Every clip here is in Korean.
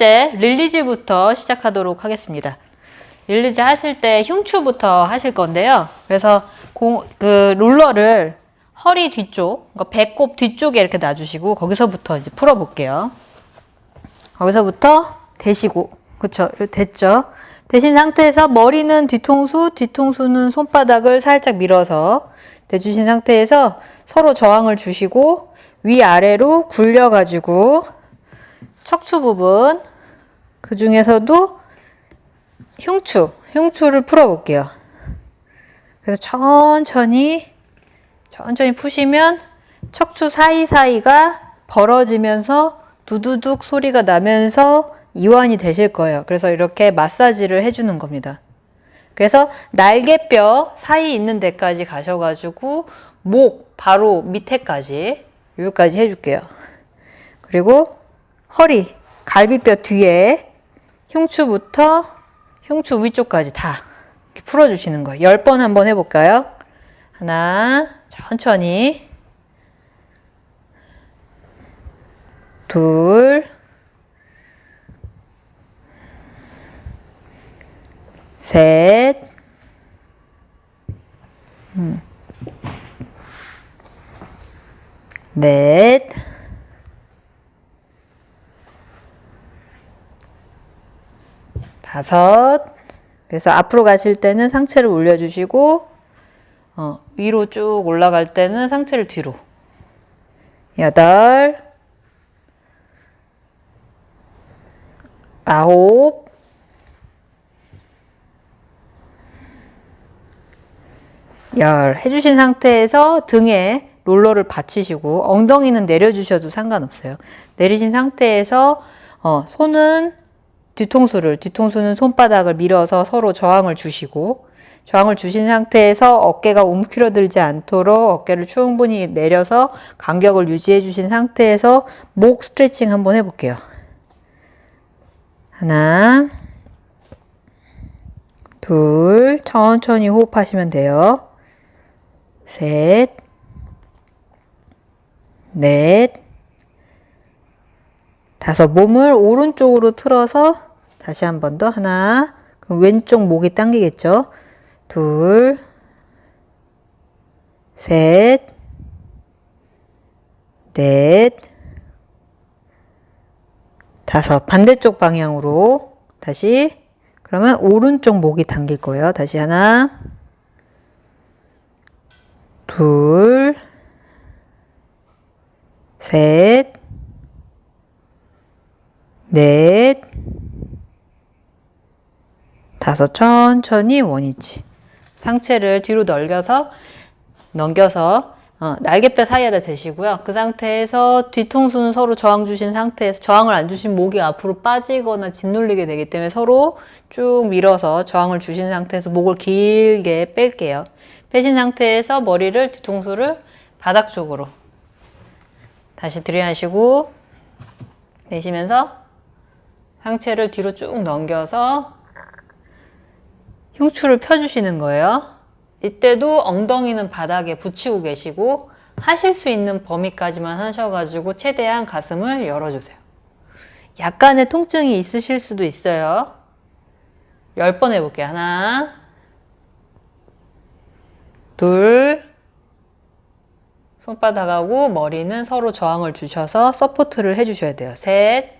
첫 번째 release부터 시작하도록 하겠습니다. release 하실 때 흉추부터 하실 건데요. 그래서 공, 그 롤러를 허리 뒤쪽, 그러니까 배꼽 뒤쪽에 이렇게 놔주시고 거기서부터 이제 풀어볼게요. 거기서부터 대시고, 그쵸? 됐죠? 대신 상태에서 머리는 뒤통수, 뒤통수는 손바닥을 살짝 밀어서 대주신 상태에서 서로 저항을 주시고 위아래로 굴려 가지고 척추 부분 그 중에서도 흉추, 흉추를 풀어볼게요. 그래서 천천히 천천히 푸시면 척추 사이사이가 벌어지면서 두두둑 소리가 나면서 이완이 되실 거예요. 그래서 이렇게 마사지를 해주는 겁니다. 그래서 날개뼈 사이 있는 데까지 가셔가지고 목 바로 밑에까지 여기까지 해줄게요. 그리고 허리, 갈비뼈 뒤에 흉추부터 흉추 위쪽까지 다 풀어주시는 거예요. 10번 한번 해볼까요? 하나, 천천히. 둘, 셋, 음. 넷, 다섯. 그래서 앞으로 가실 때는 상체를 올려주시고, 어, 위로 쭉 올라갈 때는 상체를 뒤로. 여덟, 아홉, 열 해주신 상태에서 등에 롤러를 받치시고 엉덩이는 내려주셔도 상관없어요. 내리신 상태에서 어, 손은 뒤통수를 뒤통수는 손바닥을 밀어서 서로 저항을 주시고 저항을 주신 상태에서 어깨가 움츠러들지 않도록 어깨를 충분히 내려서 간격을 유지해 주신 상태에서 목 스트레칭 한번 해볼게요. 하나 둘 천천히 호흡하시면 돼요. 셋, 넷, 다섯. 몸을 오른쪽으로 틀어서 다시 한 번 더. 하나. 그럼 왼쪽 목이 당기겠죠? 둘, 셋, 넷, 다섯. 반대쪽 방향으로 다시. 그러면 오른쪽 목이 당길 거예요. 다시 하나. 둘, 셋, 넷, 다섯 천천히 원위치. 상체를 뒤로 넘겨서 넘겨서 어, 날개뼈 사이에다 대시고요. 그 상태에서 뒤통수는 서로 저항 주신 상태에서 저항을 안 주신 목이 앞으로 빠지거나 짓눌리게 되기 때문에 서로 쭉 밀어서 저항을 주신 상태에서 목을 길게 뺄게요. 빼신 상태에서 머리를 뒤통수를 바닥 쪽으로 다시 들이마시고 내쉬면서 상체를 뒤로 쭉 넘겨서 흉추를 펴주시는 거예요. 이때도 엉덩이는 바닥에 붙이고 계시고 하실 수 있는 범위까지만 하셔가지고 최대한 가슴을 열어주세요. 약간의 통증이 있으실 수도 있어요. 10번 해볼게요. 하나 둘 손바닥하고 머리는 서로 저항을 주셔서 서포트를 해주셔야 돼요. 셋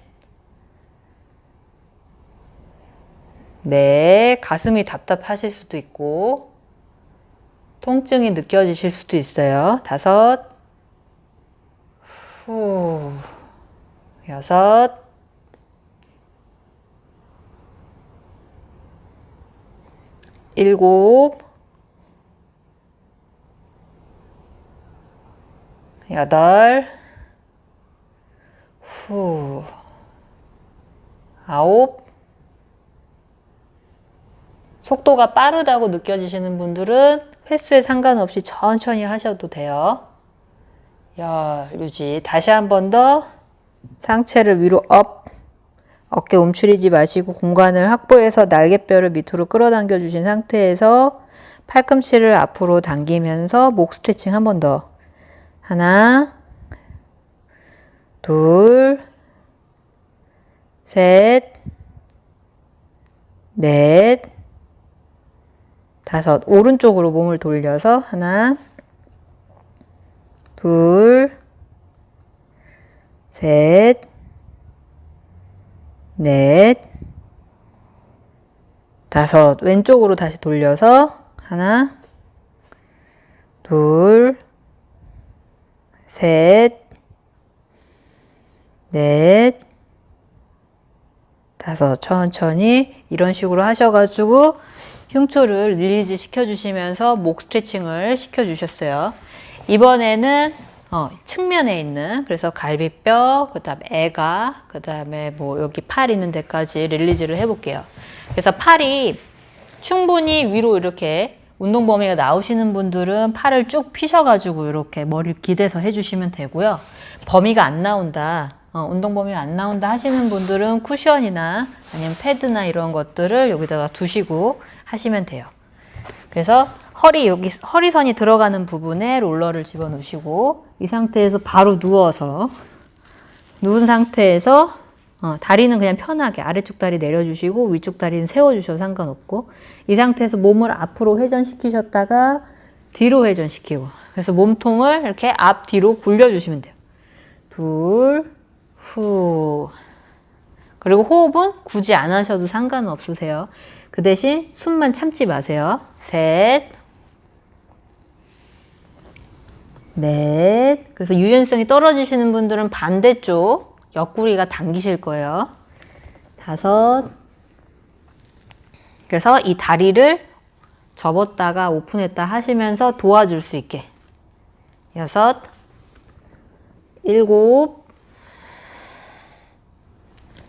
네, 가슴이 답답하실 수도 있고 통증이 느껴지실 수도 있어요. 다섯 후 여섯 일곱 여덟, 후, 아홉, 속도가 빠르다고 느껴지시는 분들은 횟수에 상관없이 천천히 하셔도 돼요. 열, 유지. 다시 한 번 더 상체를 위로 up, 어깨 움츠리지 마시고 공간을 확보해서 날개뼈를 밑으로 끌어당겨 주신 상태에서 팔꿈치를 앞으로 당기면서 목 스트레칭 한 번 더. 하나, 둘, 셋, 넷, 다섯. 오른쪽으로 몸을 돌려서 하나, 둘, 셋, 넷, 다섯. 왼쪽으로 다시 돌려서 하나, 둘, 셋, 넷, 다섯. 천천히 이런 식으로 하셔가지고 흉추를 release 시켜주시면서 목 스트레칭을 시켜주셨어요. 이번에는 어, 측면에 있는 그래서 갈비뼈, 그 다음에 애가, 그 다음에 뭐 여기 팔 있는 데까지 릴리즈를 해볼게요. 그래서 팔이 충분히 위로 이렇게 운동 범위가 나오시는 분들은 팔을 쭉 피셔가지고 이렇게 머리를 기대서 해주시면 되고요. 범위가 안 나온다, 어, 운동 범위가 안 나온다 하시는 분들은 쿠션이나 아니면 패드나 이런 것들을 여기다가 두시고 하시면 돼요. 그래서 허리 여기 허리선이 들어가는 부분에 롤러를 집어넣으시고 이 상태에서 바로 누워서 누운 상태에서 어, 다리는 그냥 편하게 아래쪽 다리 내려주시고 위쪽 다리는 세워주셔도 상관없고 이 상태에서 몸을 앞으로 회전시키셨다가 뒤로 회전시키고 그래서 몸통을 이렇게 앞 뒤로 굴려주시면 돼요. 둘, 후. 그리고 호흡은 굳이 안 하셔도 상관없으세요. 그 대신 숨만 참지 마세요. 셋, 넷. 그래서 유연성이 떨어지시는 분들은 반대쪽 옆구리가 당기실 거예요. 다섯. 그래서 이 다리를 접었다가 오픈했다 하시면서 도와줄 수 있게. 여섯, 일곱,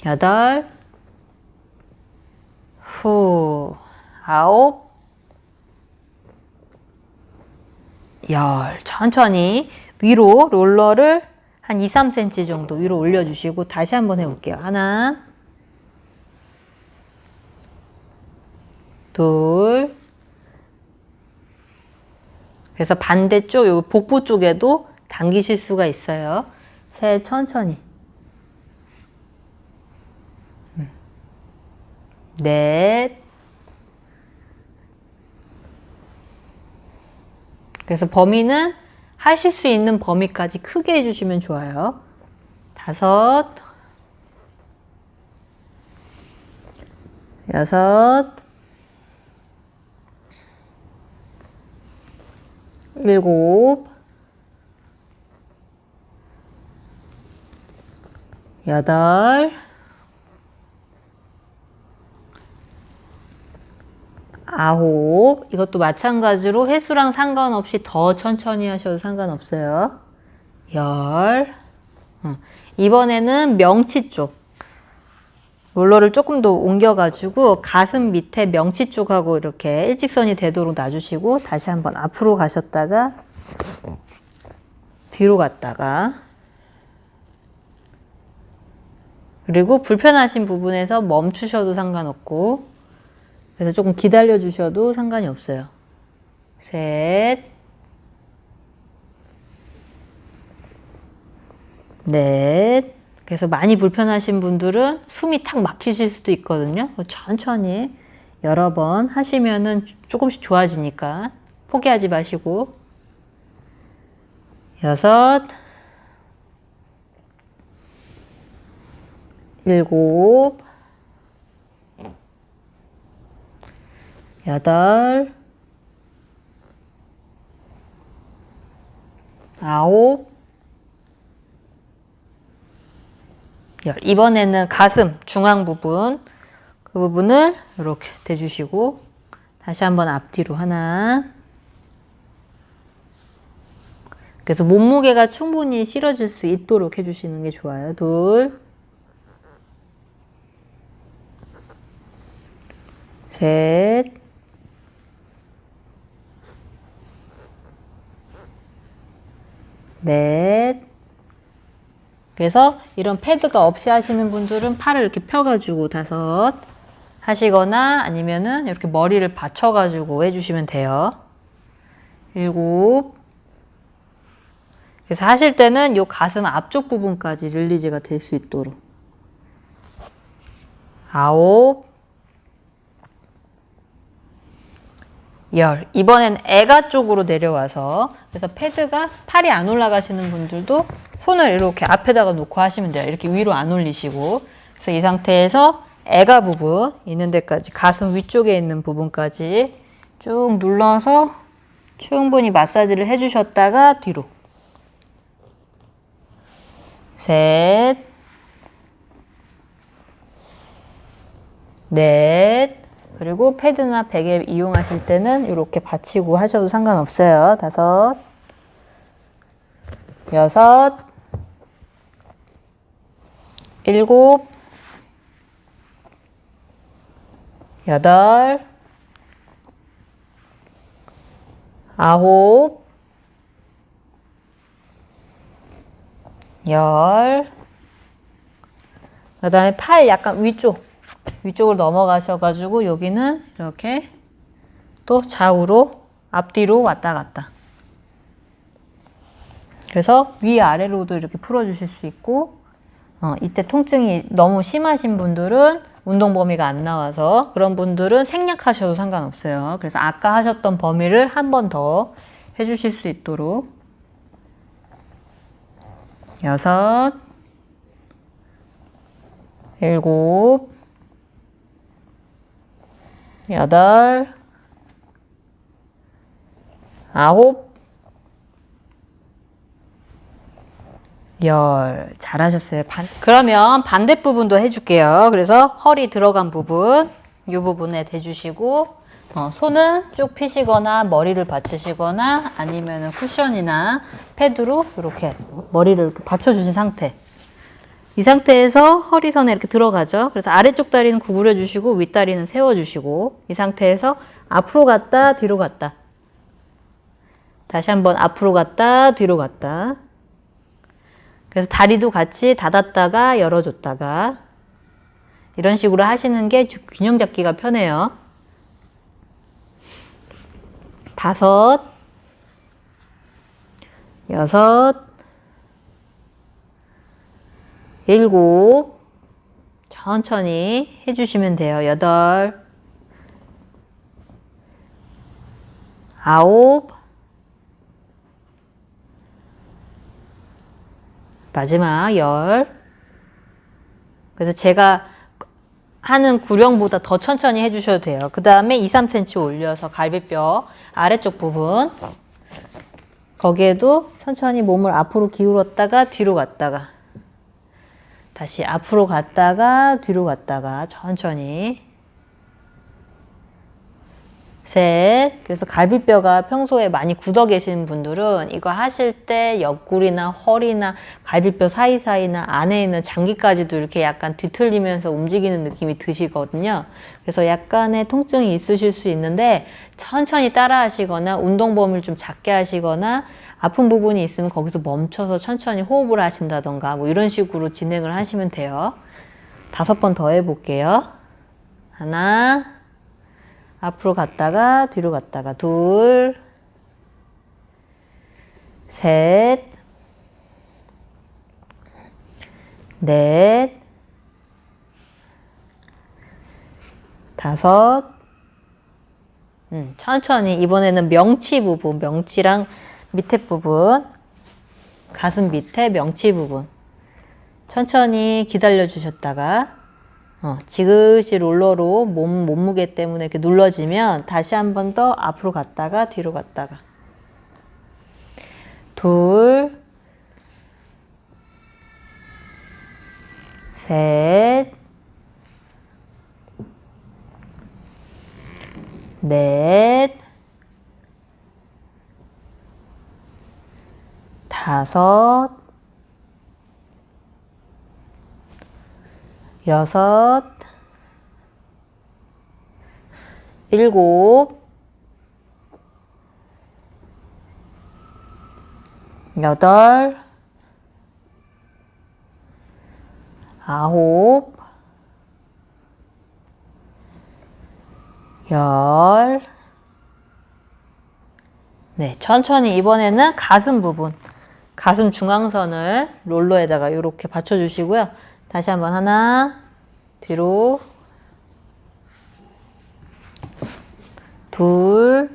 여덟, 후, 아홉, 열. 천천히 위로 롤러를 한 2, 3cm 정도 위로 올려주시고 다시 한번 해볼게요. 하나, 둘, 그래서 반대쪽, 요 복부 쪽에도 당기실 수가 있어요. 셋, 천천히. 넷, 그래서 범위는 하실 수 있는 범위까지 크게 해주시면 좋아요. 다섯, 여섯, 일곱, 여덟, 아홉. 이것도 마찬가지로 횟수랑 상관없이 더 천천히 하셔도 상관없어요. 열. 어. 이번에는 명치 쪽. 롤러를 조금 더 옮겨가지고 가슴 밑에 명치 쪽하고 이렇게 일직선이 되도록 놔주시고 다시 한번 앞으로 가셨다가 뒤로 갔다가 그리고 불편하신 부분에서 멈추셔도 상관없고 그래서 조금 기다려 주셔도 상관이 없어요. 셋, 넷. 그래서 많이 불편하신 분들은 숨이 탁 막히실 수도 있거든요. 천천히 여러 번 하시면은 조금씩 좋아지니까 포기하지 마시고 여섯, 일곱, 여덟, 아홉, 열. 이번에는 가슴 중앙 부분 그 부분을 이렇게 대주시고 다시 한번 앞뒤로 하나 그래서 몸무게가 충분히 실어질 수 있도록 해주시는 게 좋아요. 둘, 셋, 넷. 그래서 이런 패드가 없이 하시는 분들은 팔을 이렇게 펴가지고 다섯 하시거나 아니면은 이렇게 머리를 받쳐가지고 해주시면 돼요. 일곱. 그래서 하실 때는 요 가슴 앞쪽 부분까지 릴리즈가 될 수 있도록. 아홉, 열. 이번엔 애가 쪽으로 내려와서 그래서 패드가 팔이 안 올라가시는 분들도 손을 이렇게 앞에다가 놓고 하시면 돼요. 이렇게 위로 안 올리시고. 그래서 이 상태에서 애가 부분 있는 데까지 가슴 위쪽에 있는 부분까지 쭉 눌러서 충분히 마사지를 해주셨다가 뒤로 셋, 넷, 그리고 패드나 베개 이용하실 때는 이렇게 받치고 하셔도 상관없어요. 다섯, 여섯, 일곱, 여덟, 아홉, 열, 그 다음에 팔 약간 위쪽, 위쪽으로 넘어가셔가지고 여기는 이렇게 또 좌우로 앞뒤로 왔다 갔다. 그래서 위아래로도 이렇게 풀어주실 수 있고 어, 이때 통증이 너무 심하신 분들은 운동 범위가 안 나와서 그런 분들은 생략하셔도 상관없어요. 그래서 아까 하셨던 범위를 한 번 더 해주실 수 있도록 여섯, 일곱, 여덟, 아홉, 열. 잘하셨어요. 반, 그러면 반대 부분도 해줄게요. 그래서 허리 들어간 부분, 이 부분에 대주시고, 어, 손은 쭉 피시거나 머리를 받치시거나 아니면 쿠션이나 패드로 이렇게 머리를 받쳐주신 상태. 이 상태에서 허리선에 이렇게 들어가죠. 그래서 아래쪽 다리는 구부려 주시고 윗다리는 세워 주시고 이 상태에서 앞으로 갔다 뒤로 갔다. 다시 한번 앞으로 갔다 뒤로 갔다. 그래서 다리도 같이 닫았다가 열어줬다가 이런 식으로 하시는 게 균형 잡기가 편해요. 다섯, 여섯, 일곱, 천천히 해주시면 돼요. 여덟, 아홉, 마지막 열. 그래서 제가 하는 구령보다 더 천천히 해주셔도 돼요. 그 다음에 2, 3cm 올려서 갈비뼈 아래쪽 부분 거기에도 천천히 몸을 앞으로 기울었다가 뒤로 갔다가 다시 앞으로 갔다가 뒤로 갔다가 천천히 셋. 그래서 갈비뼈가 평소에 많이 굳어 계신 분들은 이거 하실 때 옆구리나 허리나 갈비뼈 사이사이나 안에 있는 장기까지도 이렇게 약간 뒤틀리면서 움직이는 느낌이 드시거든요. 그래서 약간의 통증이 있으실 수 있는데 천천히 따라 하시거나 운동 범위를 좀 작게 하시거나 아픈 부분이 있으면 거기서 멈춰서 천천히 호흡을 하신다던가 뭐 이런 식으로 진행을 하시면 돼요. 다섯 번 더 해볼게요. 하나, 앞으로 갔다가 뒤로 갔다가 둘, 셋, 넷, 다섯, 음, 천천히 이번에는 명치 부분, 명치랑 밑에 부분, 가슴 밑에 명치 부분. 천천히 기다려 주셨다가 어, 지그시 롤러로 몸, 몸무게 때문에 이렇게 눌러지면 다시 한 번 더 앞으로 갔다가 뒤로 갔다가. 둘, 셋, 넷, 다섯, 여섯, 일곱, 여덟, 아홉, 열, 네, 천천히 이번에는 가슴 부분, 가슴 중앙선을 롤러에다가 이렇게 받쳐주시고요. 다시 한번 하나, 뒤로, 둘,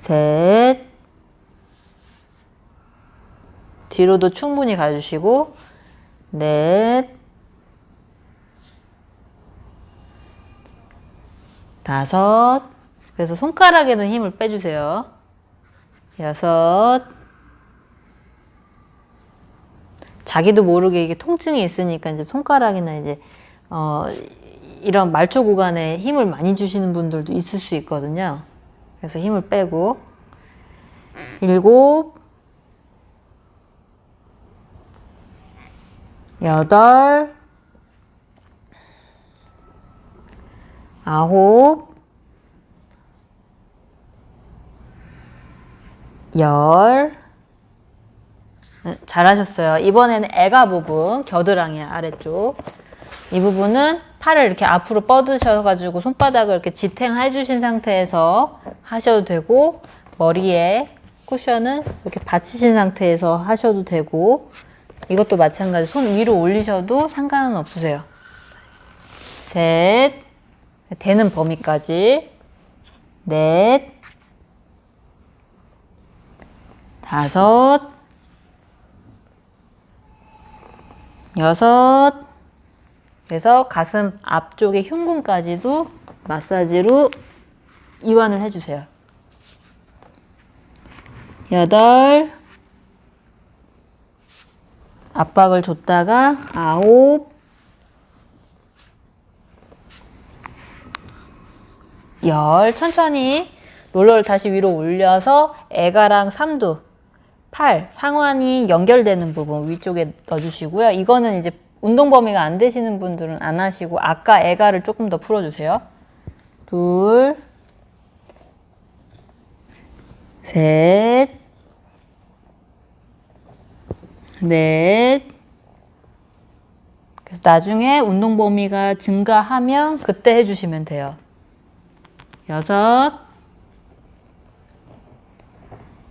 셋, 뒤로도 충분히 가주시고, 넷, 다섯, 그래서 손가락에는 힘을 빼주세요. 여섯, 자기도 모르게 이게 통증이 있으니까 이제 손가락이나 이제 어 이런 말초 구간에 힘을 많이 주시는 분들도 있을 수 있거든요. 그래서 힘을 빼고. 일곱. 여덟. 아홉 열 네, 잘하셨어요. 이번에는 애가 부분, 겨드랑이 아래쪽. 이 부분은 팔을 이렇게 앞으로 뻗으셔가지고 손바닥을 이렇게 지탱해 주신 상태에서 하셔도 되고, 머리에 쿠션은 이렇게 받치신 상태에서 하셔도 되고, 이것도 마찬가지. 손 위로 올리셔도 상관은 없으세요. 셋, 되는 범위까지. 넷, 다섯, 여섯 그래서 가슴 앞쪽의 흉근까지도 마사지로 이완을 해주세요. 여덟 압박을 줬다가 아홉 열 천천히 롤러를 다시 위로 올려서 애가랑 삼두 팔, 상완이 연결되는 부분 위쪽에 넣어주시고요. 이거는 이제 운동 범위가 안 되시는 분들은 안 하시고 아까 애가를 조금 더 풀어주세요. 둘, 셋, 넷. 그래서 나중에 운동 범위가 증가하면 그때 해주시면 돼요. 여섯,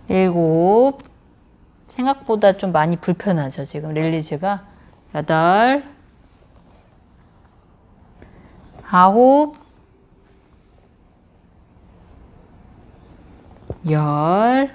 일곱, 생각보다 좀 많이 불편하죠, 지금 릴리즈가. 여덟, 아홉, 열.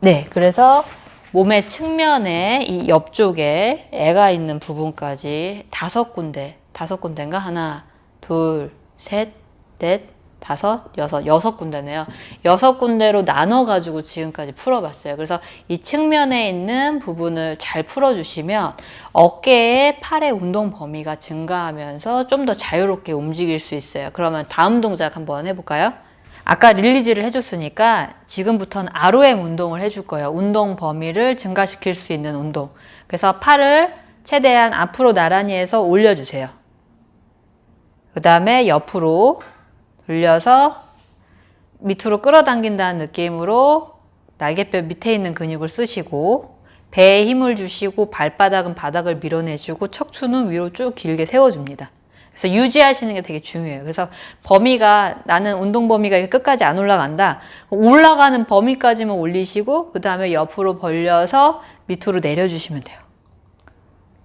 네, 그래서 몸의 측면에 이 옆쪽에 애가 있는 부분까지 다섯 군데, 다섯 군데인가? 하나, 둘, 셋, 넷, 다섯, 여섯, 여섯 군데네요. 여섯 군데로 나눠가지고 지금까지 풀어봤어요. 그래서 이 측면에 있는 부분을 잘 풀어주시면 어깨에 팔의 운동 범위가 증가하면서 좀 더 자유롭게 움직일 수 있어요. 그러면 다음 동작 한번 해볼까요? 아까 릴리즈를 해줬으니까 지금부터는 ROM 운동을 해줄 거예요. 운동 범위를 증가시킬 수 있는 운동. 그래서 팔을 최대한 앞으로 나란히 해서 올려주세요. 그 다음에 옆으로 돌려서 밑으로 끌어당긴다는 느낌으로 날개뼈 밑에 있는 근육을 쓰시고 배에 힘을 주시고 발바닥은 바닥을 밀어내시고 척추는 위로 쭉 길게 세워줍니다. 그래서 유지하시는 게 되게 중요해요. 그래서 범위가 나는 운동 범위가 끝까지 안 올라간다. 올라가는 범위까지만 올리시고 그 다음에 옆으로 벌려서 밑으로 내려주시면 돼요.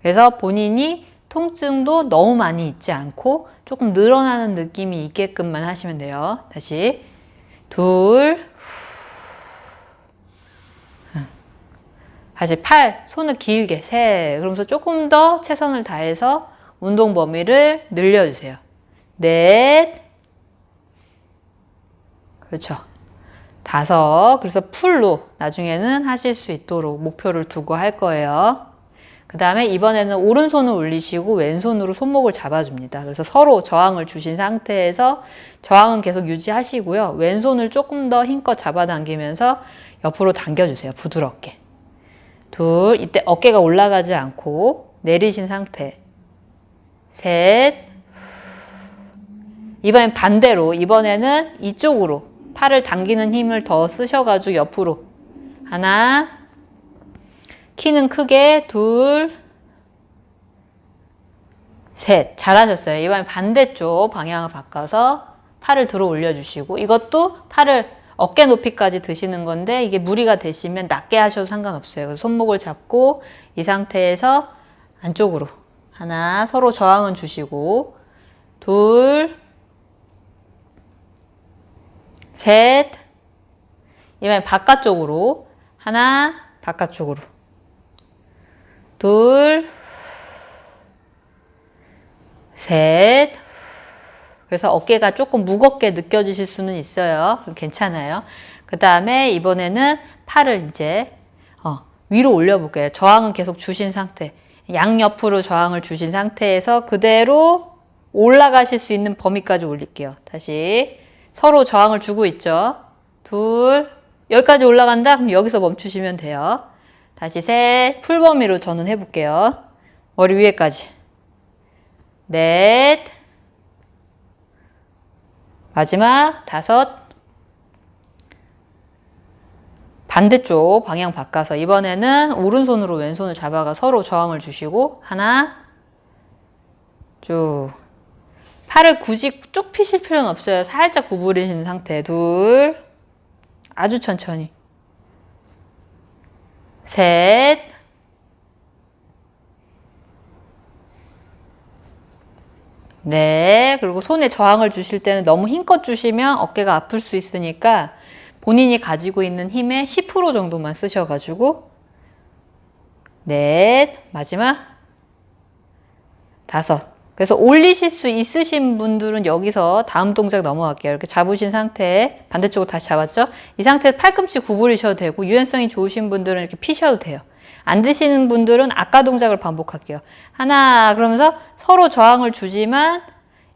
그래서 본인이 통증도 너무 많이 있지 않고 조금 늘어나는 느낌이 있게끔만 하시면 돼요. 다시 둘 다시 팔, 손을 길게 세 그러면서 조금 더 최선을 다해서 운동 범위를 늘려주세요. 넷 그렇죠. 다섯 그래서 풀로 나중에는 하실 수 있도록 목표를 두고 할 거예요. 그 다음에 이번에는 오른손을 올리시고 왼손으로 손목을 잡아줍니다. 그래서 서로 저항을 주신 상태에서 저항은 계속 유지하시고요. 왼손을 조금 더 힘껏 잡아당기면서 옆으로 당겨주세요. 부드럽게. 둘, 이때 어깨가 올라가지 않고 내리신 상태. 셋. 이번엔 반대로, 이번에는 이쪽으로 팔을 당기는 힘을 더 쓰셔가지고 옆으로. 하나, 키는 크게 둘, 셋. 잘하셨어요. 이번에 반대쪽 방향을 바꿔서 팔을 들어 올려주시고 이것도 팔을 어깨 높이까지 드시는 건데 이게 무리가 되시면 낮게 하셔도 상관없어요. 그래서 손목을 잡고 이 상태에서 안쪽으로 하나, 서로 저항은 주시고, 둘, 셋, 이번엔 바깥쪽으로, 하나, 바깥쪽으로, 둘, 셋, 그래서 어깨가 조금 무겁게 느껴지실 수는 있어요. 괜찮아요. 그 다음에 이번에는 팔을 이제 어, 위로 올려볼게요. 저항은 계속 주신 상태. 양옆으로 저항을 주신 상태에서 그대로 올라가실 수 있는 범위까지 올릴게요. 다시 서로 저항을 주고 있죠. 둘, 여기까지 올라간다? 그럼 여기서 멈추시면 돼요. 다시 셋, 풀 범위로 저는 해볼게요. 머리 위에까지. 넷, 마지막 다섯, 반대쪽 방향 바꿔서 이번에는 오른손으로 왼손을 잡아가 서로 저항을 주시고 하나 쭉 팔을 굳이 쭉 피실 필요는 없어요. 살짝 구부리신 상태 둘 아주 천천히 셋. 네, 그리고 손에 저항을 주실 때는 너무 힘껏 주시면 어깨가 아플 수 있으니까 본인이 가지고 있는 힘의 10% 정도만 쓰셔가지고. 넷, 마지막. 다섯. 그래서 올리실 수 있으신 분들은 여기서 다음 동작 넘어갈게요. 이렇게 잡으신 상태에 반대쪽으로 다시 잡았죠? 이 상태에서 팔꿈치 구부리셔도 되고 유연성이 좋으신 분들은 이렇게 피셔도 돼요. 안 되시는 분들은 아까 동작을 반복할게요. 하나 그러면서 서로 저항을 주지만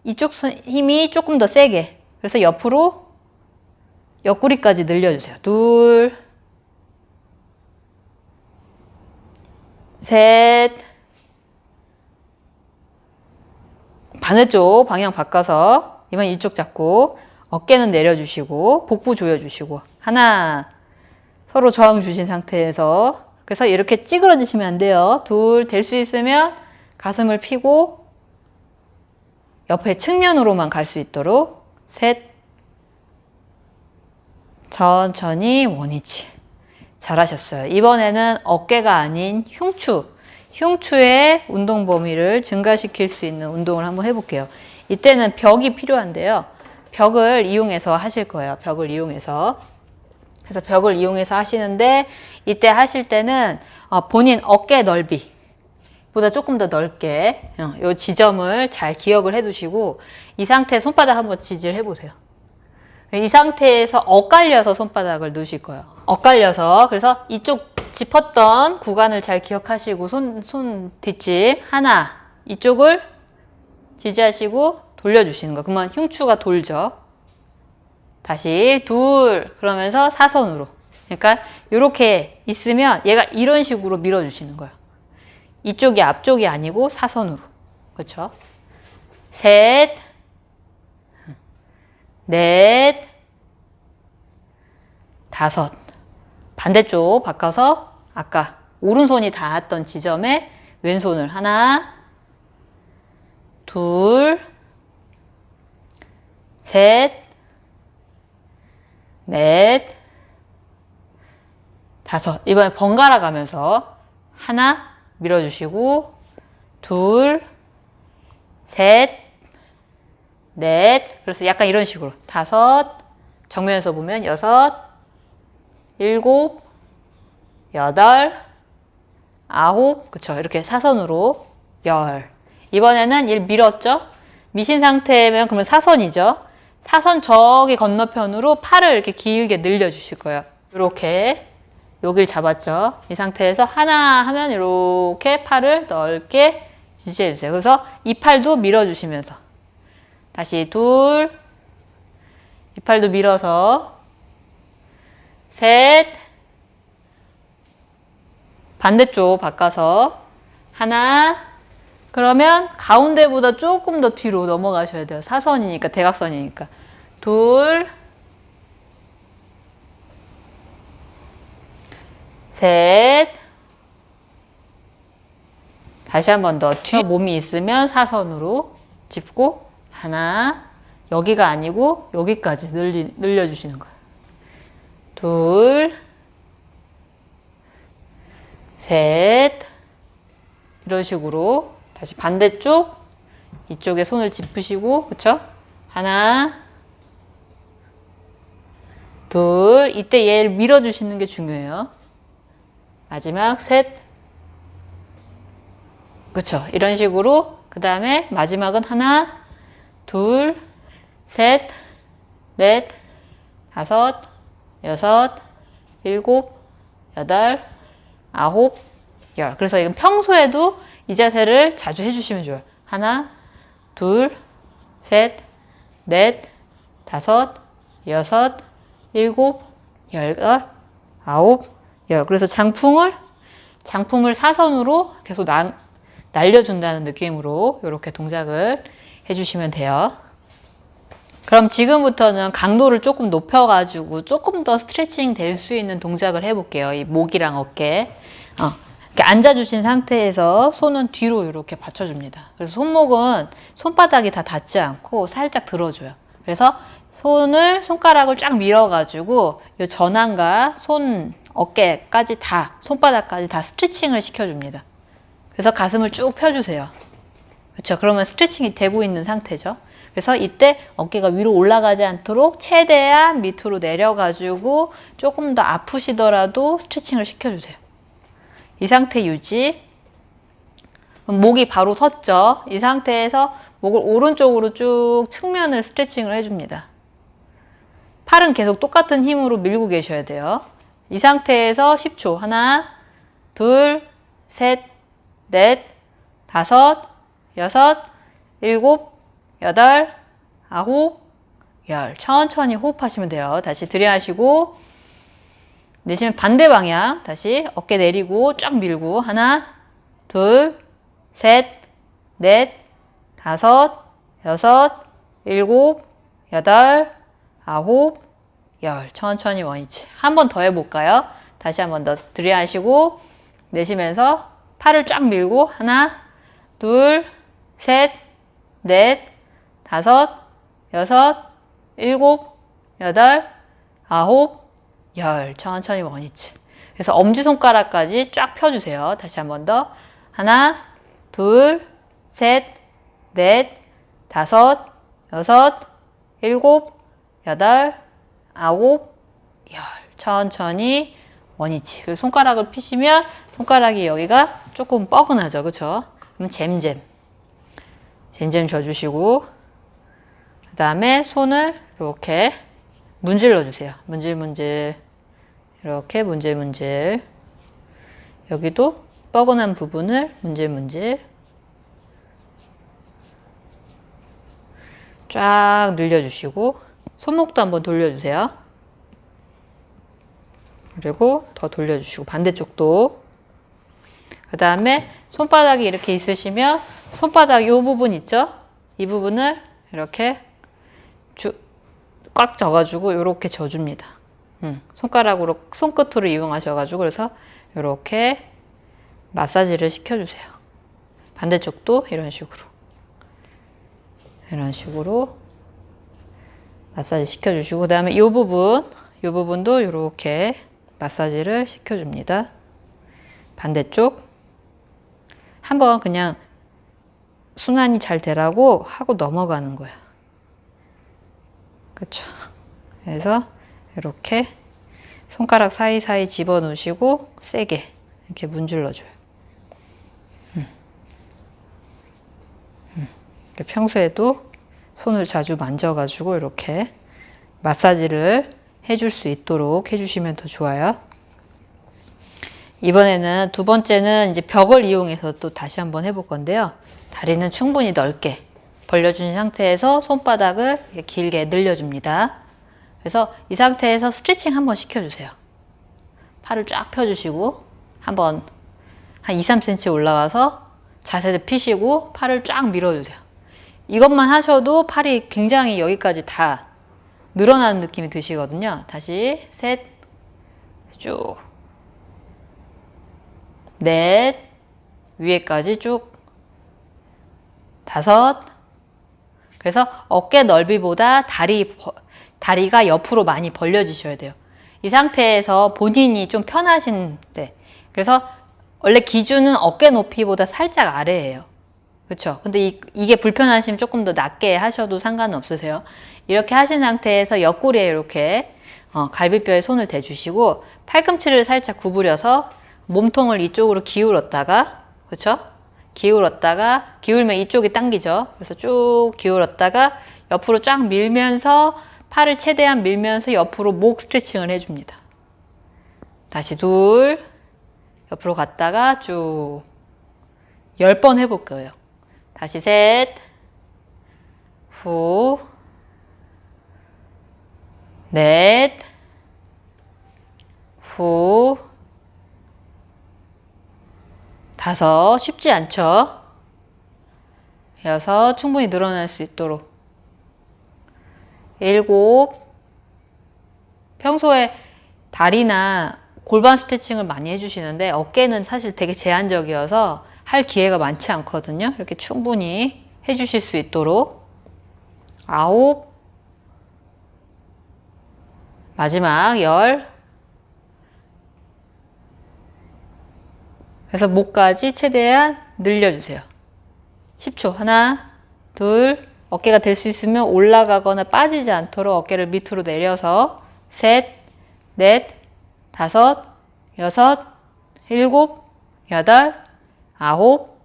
이쪽 힘이 조금 더 세게 그래서 옆으로 옆구리까지 늘려주세요. 둘, 셋, 반대쪽 방향 바꿔서 이번 이쪽 잡고 어깨는 내려주시고 복부 조여주시고 하나 서로 저항 주신 상태에서 그래서 이렇게 찌그러지시면 안 돼요. 둘 될 수 있으면 가슴을 펴고 옆에 측면으로만 갈 수 있도록 셋 천천히 원위치. 잘하셨어요. 이번에는 어깨가 아닌 흉추, 흉추의 운동 범위를 증가시킬 수 있는 운동을 한번 해볼게요. 이때는 벽이 필요한데요. 벽을 이용해서 하실 거예요. 벽을 이용해서. 그래서 벽을 이용해서 하시는데 이때 하실 때는 어, 본인 어깨 넓이 보다 조금 더 넓게 이 어, 지점을 잘 기억을 해 두시고 이 상태 손바닥 한번 지지를 해보세요. 이 상태에서 엇갈려서 손바닥을 넣으실 거예요. 엇갈려서 그래서 이쪽 짚었던 구간을 잘 기억하시고 손, 손 뒷집 하나 이쪽을 지지하시고 돌려주시는 거. 그러면 흉추가 돌죠. 다시 둘 그러면서 사선으로. 그러니까 이렇게 있으면 얘가 이런 식으로 밀어주시는 거예요. 이쪽이 앞쪽이 아니고 사선으로. 그렇죠? 셋 넷, 다섯. 반대쪽 바꿔서 아까 오른손이 닿았던 지점에 왼손을 하나, 둘, 셋, 넷, 다섯. 이번에 번갈아 가면서 하나 밀어주시고, 둘, 셋, 넷. 그래서 약간 이런 식으로. 다섯. 정면에서 보면 여섯, 일곱, 여덟, 아홉. 그쵸. 이렇게 사선으로 열. 이번에는 일 밀었죠? 미신 상태면 그러면 사선이죠? 사선 저기 건너편으로 팔을 이렇게 길게 늘려 주실 거예요. 이렇게 여길 잡았죠? 이 상태에서 하나 하면 이렇게 팔을 넓게 지지해 주세요. 그래서 이 팔도 밀어 주시면서 다시 둘, 이 팔도 밀어서. 셋, 반대쪽 바꿔서. 하나, 그러면 가운데보다 조금 더 뒤로 넘어가셔야 돼요. 사선이니까, 대각선이니까. 둘, 셋, 다시 한 번 더. 뒤 몸이 있으면 사선으로 짚고 하나, 여기가 아니고 여기까지 늘리, 늘려주시는 거예요. 둘, 셋, 이런 식으로 다시 반대쪽 이쪽에 손을 짚으시고 그쵸? 하나 둘 이때 얘를 밀어주시는 게 중요해요. 마지막 셋 그쵸? 이런 식으로 그 다음에 마지막은 하나 둘 셋, 넷, 다섯, 여섯, 일곱, 여덟, 아홉, 열. 그래서 이건 평소에도 이 자세를 자주 해주시면 좋아요. 하나, 둘, 셋, 넷, 다섯, 여섯, 일곱, 열, 아홉, 열. 그래서 장풍을 장품을 사선으로 계속 나, 날려준다는 느낌으로 이렇게 동작을 해주시면 돼요. 그럼 지금부터는 강도를 조금 높여가지고 조금 더 스트레칭 될 수 있는 동작을 해볼게요. 이 목이랑 어깨. 어, 이렇게 앉아주신 상태에서 손은 뒤로 이렇게 받쳐줍니다. 그래서 손목은 손바닥이 다 닿지 않고 살짝 들어줘요. 그래서 손을 손가락을 쫙 밀어가지고 이 전환과 손 어깨까지 다 손바닥까지 다 스트레칭을 시켜줍니다. 그래서 가슴을 쭉 펴주세요. 그렇죠? 그러면 스트레칭이 되고 있는 상태죠. 그래서 이때 어깨가 위로 올라가지 않도록 최대한 밑으로 내려가지고 조금 더 아프시더라도 스트레칭을 시켜주세요. 이 상태 유지. 목이 바로 섰죠. 이 상태에서 목을 오른쪽으로 쭉 측면을 스트레칭을 해줍니다. 팔은 계속 똑같은 힘으로 밀고 계셔야 돼요. 이 상태에서 10초. 하나, 둘, 셋, 넷, 다섯, 여섯, 일곱, 여덟, 아홉, 열. 천천히 호흡하시면 돼요. 다시 들이마시고 내쉬면 반대 방향. 다시 어깨 내리고 쫙 밀고 하나, 둘, 셋, 넷, 다섯, 여섯, 일곱, 여덟, 아홉, 열. 천천히 원위치. 한 번 더 해볼까요? 다시 한 번 더 들이마시고 내쉬면서 팔을 쫙 밀고 하나, 둘, 셋, 넷, 다섯, 여섯, 일곱, 여덟, 아홉, 열. 천천히 원위치. 그래서 엄지손가락까지 쫙 펴주세요. 다시 한 번 더. 하나, 둘, 셋, 넷, 다섯, 여섯, 일곱, 여덟, 아홉, 열. 천천히 원위치. 그리고 손가락을 피시면 손가락이 여기가 조금 뻐근하죠. 그쵸? 그럼 잼잼. 잼잼 져주시고 그 다음에 손을 이렇게 문질러 주세요. 문질문질 이렇게 문질문질 여기도 뻐근한 부분을 문질문질 쫙 늘려주시고 손목도 한번 돌려주세요. 그리고 더 돌려주시고 반대쪽도 그 다음에 손바닥이 이렇게 있으시면 손바닥 이 부분 있죠? 이 부분을 이렇게 주, 꽉 져가지고 이렇게 져줍니다. 음, 손가락으로 손끝으로 이용하셔가지고 그래서 이렇게 마사지를 시켜주세요. 반대쪽도 이런 식으로 이런 식으로 마사지 시켜주시고 그 다음에 이 부분 이 부분도 이렇게 마사지를 시켜줍니다. 반대쪽 한번 그냥 순환이 잘 되라고 하고 넘어가는 거야. 그렇죠. 그래서 이렇게 손가락 사이사이 집어넣으시고 세게 이렇게 문질러줘요. 음. 음. 평소에도 손을 자주 만져가지고 이렇게 마사지를 해줄 수 있도록 해주시면 더 좋아요. 이번에는 두 번째는 이제 벽을 이용해서 또 다시 한번 해볼 건데요. 다리는 충분히 넓게 벌려준 상태에서 손바닥을 길게 늘려줍니다. 그래서 이 상태에서 스트레칭 한번 시켜주세요. 팔을 쫙 펴주시고 한번 한 2, 3cm 올라와서 자세를 피시고 팔을 쫙 밀어주세요. 이것만 하셔도 팔이 굉장히 여기까지 다 늘어나는 느낌이 드시거든요. 다시 셋, 쭉, 넷, 위에까지 쭉, 다섯, 그래서 어깨 넓이보다 다리, 다리가 옆으로 많이 벌려지셔야 돼요. 이 상태에서 본인이 좀 편하신데 그래서 원래 기준은 어깨 높이보다 살짝 아래예요. 그렇죠. 근데 이, 이게 불편하시면 조금 더 낮게 하셔도 상관은 없으세요. 이렇게 하신 상태에서 옆구리에 이렇게 어, 갈비뼈에 손을 대주시고 팔꿈치를 살짝 구부려서 몸통을 이쪽으로 기울었다가 그렇죠? 기울었다가 기울면 이쪽이 당기죠. 그래서 쭉 기울었다가 옆으로 쫙 밀면서 팔을 최대한 밀면서 옆으로 목 스트레칭을 해줍니다. 다시 둘 옆으로 갔다가 쭉열번 해볼 거예요. 다시 셋, 후, 넷, 후, 다섯, 쉽지 않죠? 여섯, 충분히 늘어날 수 있도록. 일곱, 평소에 다리나 골반 스트레칭을 많이 해주시는데 어깨는 사실 되게 제한적이어서 할 기회가 많지 않거든요. 이렇게 충분히 해주실 수 있도록. 아홉, 마지막 열, 그래서 목까지 최대한 늘려주세요. 10초. 하나, 둘, 어깨가 될 수 있으면 올라가거나 빠지지 않도록 어깨를 밑으로 내려서 셋, 넷, 다섯, 여섯, 일곱, 여덟, 아홉,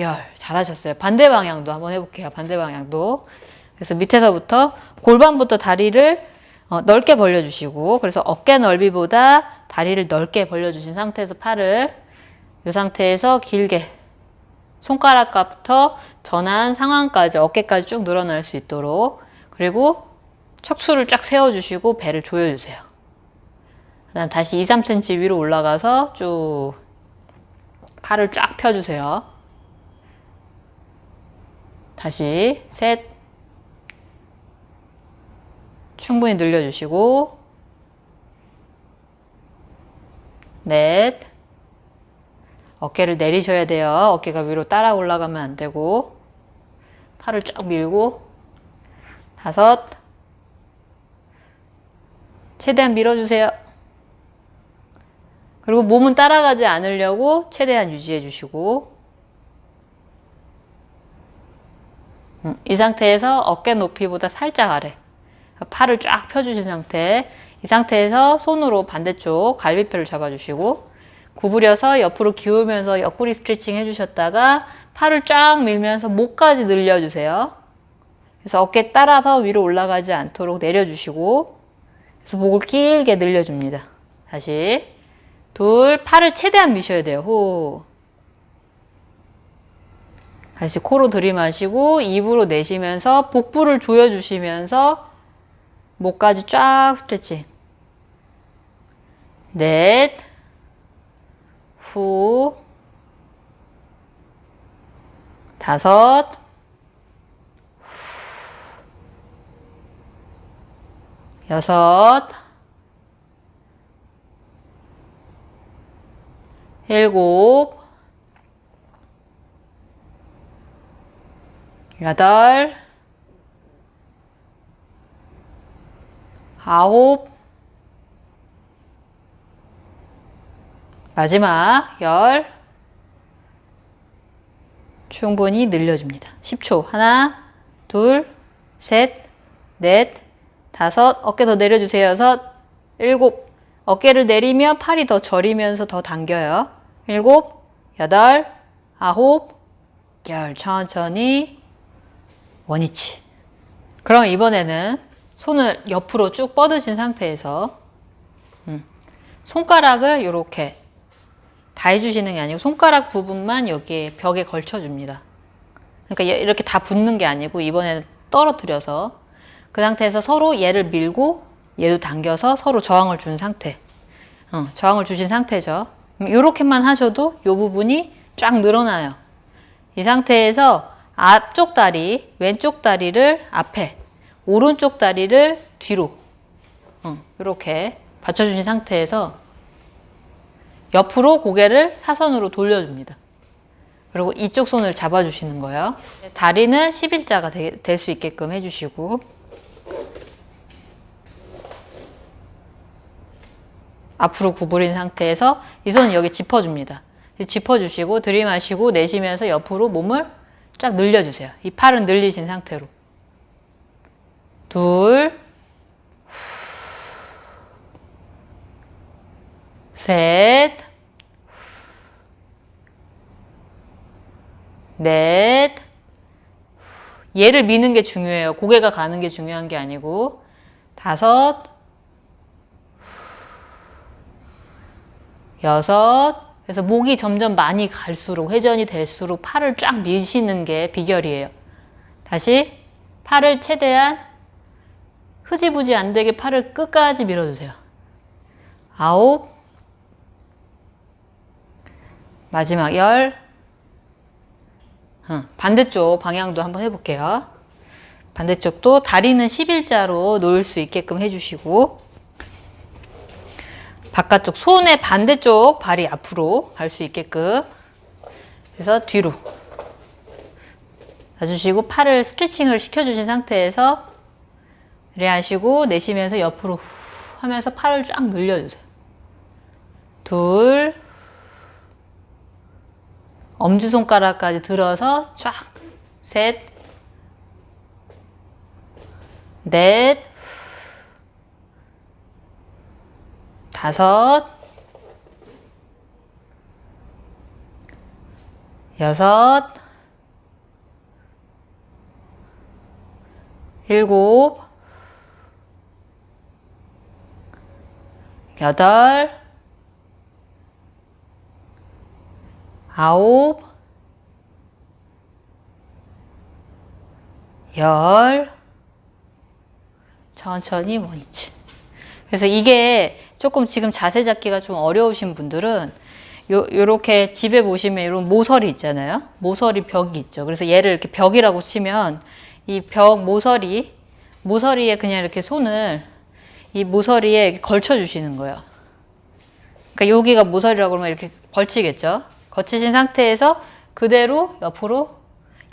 열. 잘하셨어요. 반대 방향도 한번 해볼게요. 반대 방향도. 그래서 밑에서부터 골반부터 다리를 어, 넓게 벌려주시고 그래서 어깨 넓이보다 다리를 넓게 벌려주신 상태에서 팔을 이 상태에서 길게 손가락부터 전환 상완까지 어깨까지 쭉 늘어날 수 있도록 그리고 척추를 쫙 세워주시고 배를 조여주세요. 그다음 다시 2, 3cm 위로 올라가서 쭉 팔을 쫙 펴주세요. 다시 셋 충분히 늘려주시고 넷 어깨를 내리셔야 돼요. 어깨가 위로 따라 올라가면 안 되고. 팔을 쫙 밀고. 다섯. 최대한 밀어주세요. 그리고 몸은 따라가지 않으려고 최대한 유지해 주시고. 음, 이 상태에서 어깨 높이보다 살짝 아래. 팔을 쫙 펴주신 상태. 이 상태에서 손으로 반대쪽 갈비뼈를 잡아주시고 구부려서 옆으로 기우면서 옆구리 스트레칭 해주셨다가 팔을 쫙 밀면서 목까지 늘려주세요. 그래서 어깨 따라서 위로 올라가지 않도록 내려주시고 그래서 목을 길게 늘려줍니다. 다시 둘 팔을 최대한 미셔야 돼요. 호 다시 코로 들이마시고 입으로 내쉬면서 복부를 조여주시면서 목까지 쫙 스트레칭 넷 후, 다섯, 여섯, 일곱, 여덟, 아홉, 마지막 열. 충분히 늘려줍니다. 10초. 하나 둘셋넷 다섯. 어깨 더 내려주세요. 여섯 일곱. 어깨를 내리면 팔이 더 저리면서 더 당겨요. 일곱 여덟 아홉 열. 천천히. 원위치. 그럼 이번에는 손을 옆으로 쭉 뻗으신 상태에서 음, 손가락을 이렇게 다 해주시는 게 아니고 손가락 부분만 여기에 벽에 걸쳐줍니다. 그러니까 이렇게 다 붙는 게 아니고 이번에는 떨어뜨려서 그 상태에서 서로 얘를 밀고 얘도 당겨서 서로 저항을 준 상태. 어, 저항을 주신 상태죠. 이렇게만 하셔도 이 부분이 쫙 늘어나요. 이 상태에서 앞쪽 다리, 왼쪽 다리를 앞에, 오른쪽 다리를 뒤로 어, 이렇게 받쳐주신 상태에서 옆으로 고개를 사선으로 돌려줍니다. 그리고 이쪽 손을 잡아주시는 거예요. 다리는 11자가 될 수 있게끔 해주시고 앞으로 구부린 상태에서 이 손은 여기 짚어줍니다. 짚어주시고 들이마시고 내쉬면서 옆으로 몸을 쫙 늘려주세요. 이 팔은 늘리신 상태로. 둘, 셋, 넷. 얘를 미는 게 중요해요. 고개가 가는 게 중요한 게 아니고. 다섯, 여섯. 그래서 목이 점점 많이 갈수록 회전이 될수록 팔을 쫙 미시는 게 비결이에요. 다시 팔을 최대한 흐지부지 안 되게 팔을 끝까지 밀어주세요. 아홉. 마지막 열. 응, 반대쪽 방향도 한번 해볼게요. 반대쪽도 다리는 11자로 놓을 수 있게끔 해주시고 바깥쪽 손의 반대쪽 발이 앞으로 갈 수 있게끔 그래서 뒤로 놔주시고 팔을 스트레칭을 시켜주신 상태에서 이래 하시고 내쉬면서 옆으로 후 하면서 팔을 쫙 늘려주세요. 둘 엄지손가락까지 들어서 쫙 셋, 넷, 다섯, 여섯, 일곱, 여덟, 아홉, 열, 천천히 원위치. 그래서 이게 조금 지금 자세 잡기가 좀 어려우신 분들은 요, 요렇게 집에 보시면 이런 모서리 있잖아요. 모서리 벽이 있죠. 그래서 얘를 이렇게 벽이라고 치면 이 벽 모서리, 모서리에 그냥 이렇게 손을 이 모서리에 걸쳐 주시는 거예요. 그러니까 여기가 모서리라고 그러면 이렇게 걸치겠죠. 거치신 상태에서 그대로 옆으로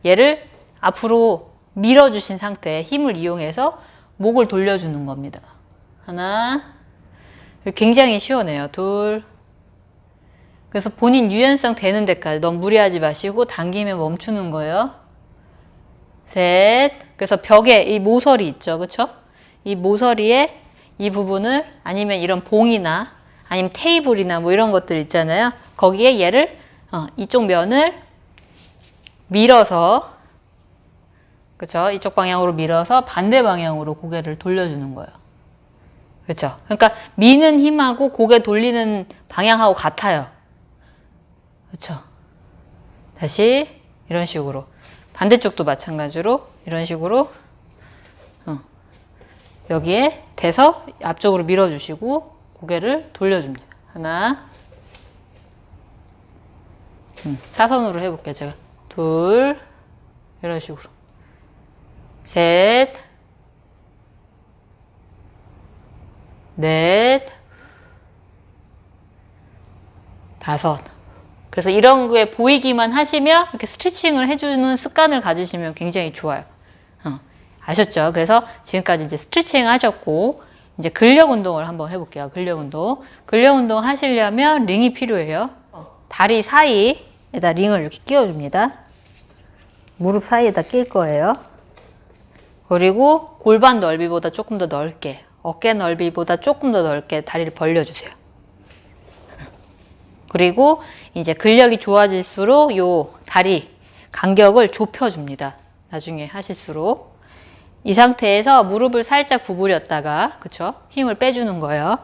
얘를 앞으로 밀어주신 상태에 힘을 이용해서 목을 돌려주는 겁니다. 하나, 굉장히 시원해요. 둘, 그래서 본인 유연성 되는 데까지 너무 무리하지 마시고 당기면 멈추는 거예요. 셋, 그래서 벽에 이 모서리 있죠, 그렇죠? 이 모서리에 이 부분을 아니면 이런 봉이나 아니면 테이블이나 뭐 이런 것들 있잖아요. 거기에 얘를 어, 이쪽 면을 밀어서 그렇죠? 이쪽 방향으로 밀어서 반대 방향으로 고개를 돌려주는 거예요. 그렇죠? 그러니까 미는 힘하고 고개 돌리는 방향하고 같아요. 그렇죠? 다시 이런 식으로 반대쪽도 마찬가지로 이런 식으로 어. 여기에 대서 앞쪽으로 밀어주시고 고개를 돌려줍니다. 하나 음, 사선으로 해볼게요. 제가 둘 이런 식으로 셋 넷, 다섯. 그래서 이런 거에 보이기만 하시면 이렇게 스트레칭을 해주는 습관을 가지시면 굉장히 좋아요. 어, 아셨죠? 그래서 지금까지 이제 스트레칭 하셨고 이제 근력 운동을 한번 해볼게요. 근력 운동. 근력 운동 하시려면 링이 필요해요. 어, 다리 사이 에다 링을 이렇게 끼워줍니다. 무릎 사이에다 낄 거예요. 그리고 골반 넓이보다 조금 더 넓게 어깨 넓이보다 조금 더 넓게 다리를 벌려주세요. 그리고 이제 근력이 좋아질수록 요 다리 간격을 좁혀줍니다. 나중에 하실수록. 이 상태에서 무릎을 살짝 구부렸다가 그쵸? 힘을 빼주는 거예요.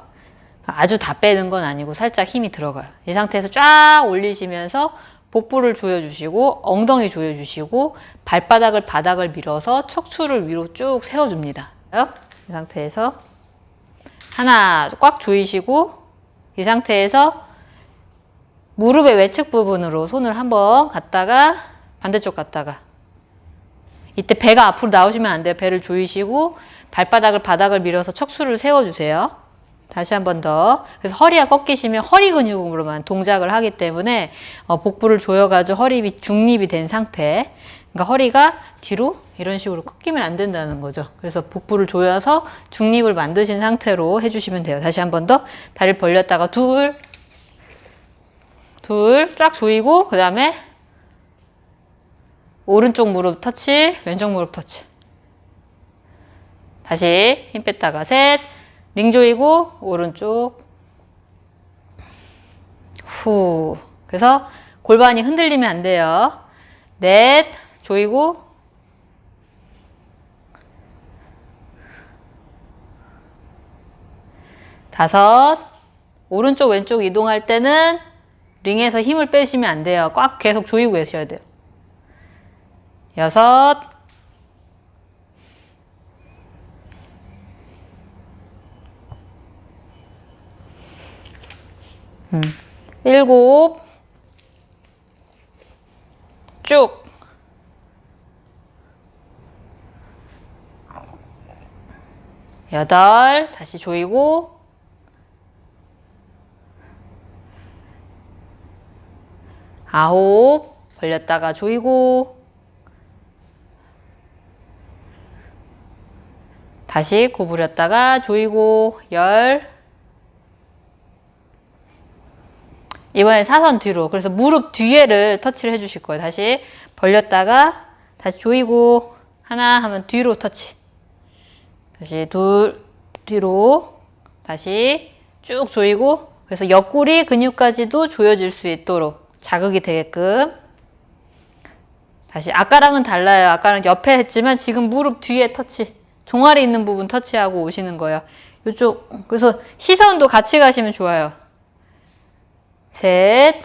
아주 다 빼는 건 아니고 살짝 힘이 들어가요. 이 상태에서 쫙 올리시면서 복부를 조여주시고 엉덩이 조여주시고 발바닥을 바닥을 밀어서 척추를 위로 쭉 세워줍니다. 이 상태에서 하나 꽉 조이시고 이 상태에서 무릎의 외측 부분으로 손을 한번 갔다가 반대쪽 갔다가 이때 배가 앞으로 나오시면 안 돼요. 배를 조이시고 발바닥을 바닥을 밀어서 척추를 세워주세요. 다시 한 번 더. 그래서 허리가 꺾이시면 허리 근육으로만 동작을 하기 때문에 어, 복부를 조여가지고 허리 중립이 된 상태. 그러니까 허리가 뒤로 이런 식으로 꺾이면 안 된다는 거죠. 그래서 복부를 조여서 중립을 만드신 상태로 해주시면 돼요. 다시 한 번 더 다리를 벌렸다가 둘, 둘 쫙 조이고 그 다음에 오른쪽 무릎 터치, 왼쪽 무릎 터치. 다시 힘 뺐다가 셋, 링 조이고 오른쪽 후. 그래서 골반이 흔들리면 안 돼요. 넷, 조이고 다섯, 오른쪽 왼쪽 이동할 때는 링에서 힘을 빼시면 안 돼요. 꽉 계속 조이고 계셔야 돼요. 여섯, 음, 일곱, 쭉. 여덟, 다시 조이고. 아홉, 벌렸다가 조이고. 다시 구부렸다가 조이고. 열. 이번에 사선 뒤로. 그래서 무릎 뒤에를 터치를 해주실 거예요. 다시 벌렸다가 다시 조이고. 하나 하면 뒤로 터치. 다시 둘, 뒤로. 다시 쭉 조이고. 그래서 옆구리 근육까지도 조여질 수 있도록 자극이 되게끔. 다시 아까랑은 달라요. 아까는 옆에 했지만 지금 무릎 뒤에 터치. 종아리 있는 부분 터치하고 오시는 거예요. 이쪽 그래서 시선도 같이 가시면 좋아요. 셋.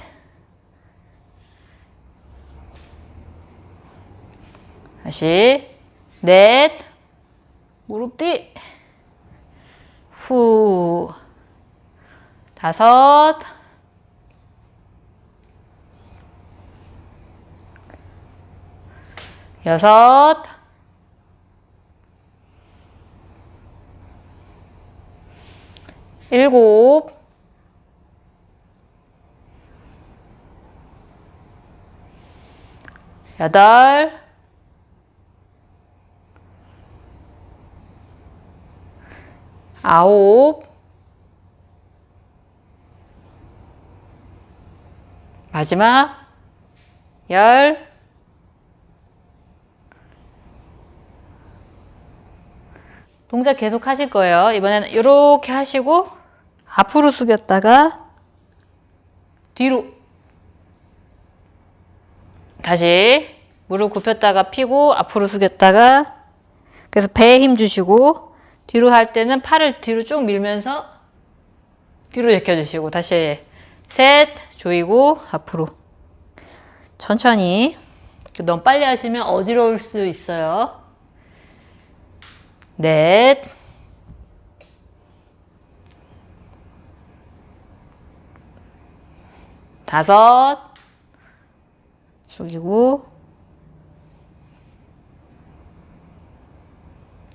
다시 넷. 무릎 뒤. 후. 다섯. 여섯. 일곱. 여덟. 아홉. 마지막 열. 동작 계속 하실 거예요. 이번에는 이렇게 하시고 앞으로 숙였다가 뒤로 다시 무릎 굽혔다가 피고 앞으로 숙였다가 그래서 배에 힘 주시고 뒤로 할 때는 팔을 뒤로 쭉 밀면서 뒤로 제껴주시고 다시 셋 조이고 앞으로. 천천히. 너무 빨리 하시면 어지러울 수 있어요. 넷. 다섯 숙이고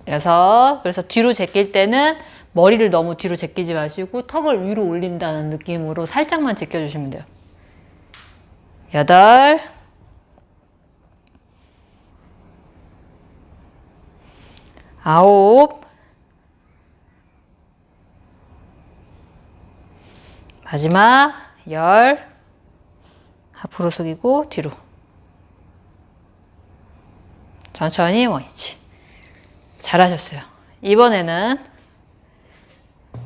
여섯 그래서 뒤로 제낄 때는 머리를 너무 뒤로 제끼지 마시고 턱을 위로 올린다는 느낌으로 살짝만 제껴주시면 돼요. 여덟. 아홉. 마지막 열. 앞으로 숙이고 뒤로 천천히 원위치. 잘하셨어요. 이번에는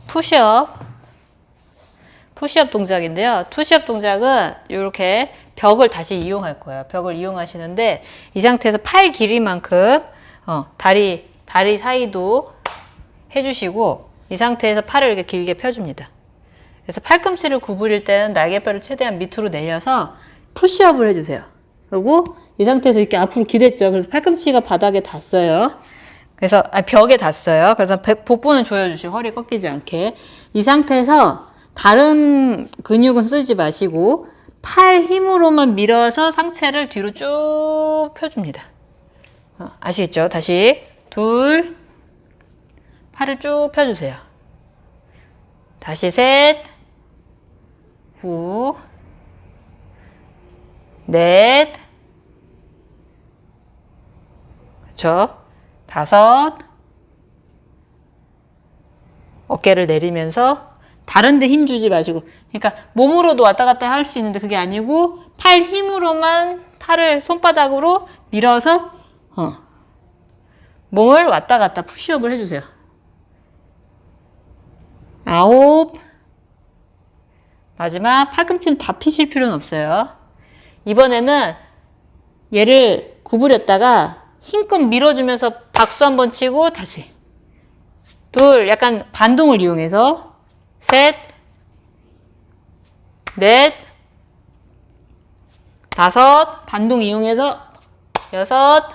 푸시업. 푸시업 동작인데요. 푸시업 동작은 이렇게 벽을 다시 이용할 거예요. 벽을 이용하시는데 이 상태에서 팔 길이만큼 어, 다리 다리 사이도 해주시고 이 상태에서 팔을 이렇게 길게 펴줍니다. 그래서 팔꿈치를 구부릴 때는 날개뼈를 최대한 밑으로 내려서 푸시업을 해주세요. 그리고 이 상태에서 이렇게 앞으로 기댔죠. 그래서 팔꿈치가 바닥에 닿았어요. 그래서 아, 벽에 닿았어요. 그래서 복부는 조여주시고 허리 꺾이지 않게 이 상태에서 다른 근육은 쓰지 마시고 팔 힘으로만 밀어서 상체를 뒤로 쭉 펴줍니다. 어, 아시겠죠? 다시 둘, 팔을 쭉 펴주세요. 다시 셋, 후, 넷, 그렇죠? 다섯, 어깨를 내리면서 다른 데 힘 주지 마시고 그러니까 몸으로도 왔다 갔다 할 수 있는데 그게 아니고 팔 힘으로만 팔을 손바닥으로 밀어서 어, 몸을 왔다 갔다 푸시업을 해주세요. 아홉 마지막 팔꿈치는 다 피실 필요는 없어요. 이번에는 얘를 구부렸다가 힘껏 밀어주면서 박수 한번 치고 다시 둘 약간 반동을 이용해서 셋 넷, 다섯, 반동 이용해서 여섯,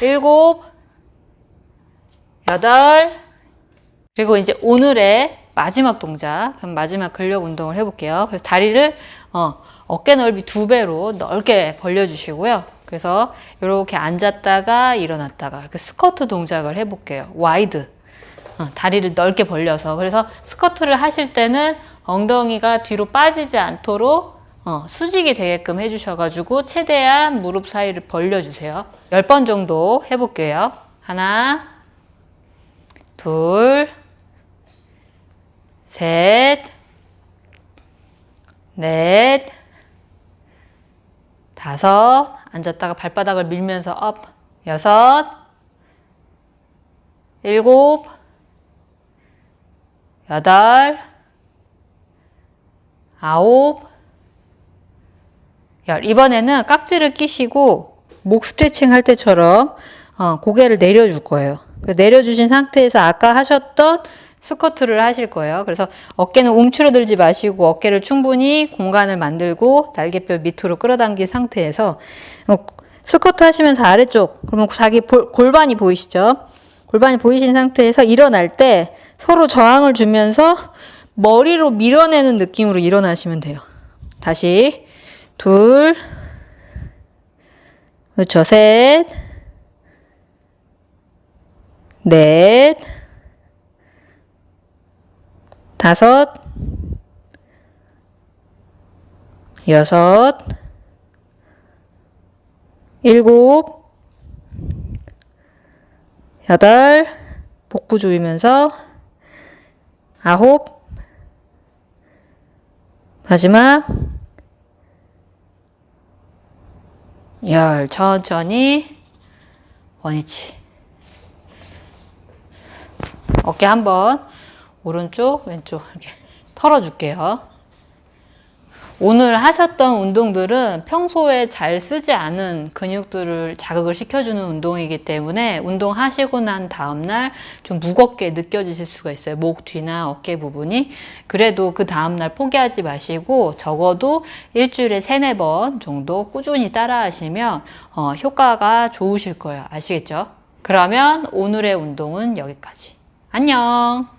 일곱, 여덟, 그리고 이제 오늘의 마지막 동작, 그럼 마지막 근력 운동을 해볼게요. 그래서 다리를 어, 어깨 넓이 두 배로 넓게 벌려주시고요. 그래서 이렇게 앉았다가 일어났다가 이렇게 스쿼트 동작을 해볼게요. wide. 어, 다리를 넓게 벌려서 그래서 스쿼트를 하실 때는 엉덩이가 뒤로 빠지지 않도록 어, 수직이 되게끔 해주셔가지고 최대한 무릎 사이를 벌려주세요. 10번 정도 해볼게요. 하나, 둘, 셋, 넷, 다섯, 앉았다가 발바닥을 밀면서 up, 여섯, 일곱, 여덟, 아홉, 열. 이번에는 깍지를 끼시고 목 스트레칭 할 때처럼 어, 고개를 내려줄 거예요. 내려주신 상태에서 아까 하셨던 스쿼트를 하실 거예요. 그래서 어깨는 움츠러들지 마시고 어깨를 충분히 공간을 만들고 날개뼈 밑으로 끌어당긴 상태에서 어, 스쿼트 하시면서 아래쪽 그러면 자기 볼- 골반이 보이시죠? 골반이 보이신 상태에서 일어날 때 서로 저항을 주면서 머리로 밀어내는 느낌으로 일어나시면 돼요. 다시 둘 그렇죠. 셋 넷, 다섯, 여섯, 일곱, 여덟, 복부 조이면서 아홉, 마지막 열, 천천히 원위치. 어깨 한번 오른쪽 왼쪽 이렇게 털어줄게요. 오늘 하셨던 운동들은 평소에 잘 쓰지 않은 근육들을 자극을 시켜주는 운동이기 때문에 운동하시고 난 다음날 좀 무겁게 느껴지실 수가 있어요. 목 뒤나 어깨 부분이. 그래도 그 다음날 포기하지 마시고 적어도 일주일에 세네 번 정도 꾸준히 따라 하시면 어, 효과가 좋으실 거예요. 아시겠죠? 그러면 오늘의 운동은 여기까지. 안녕!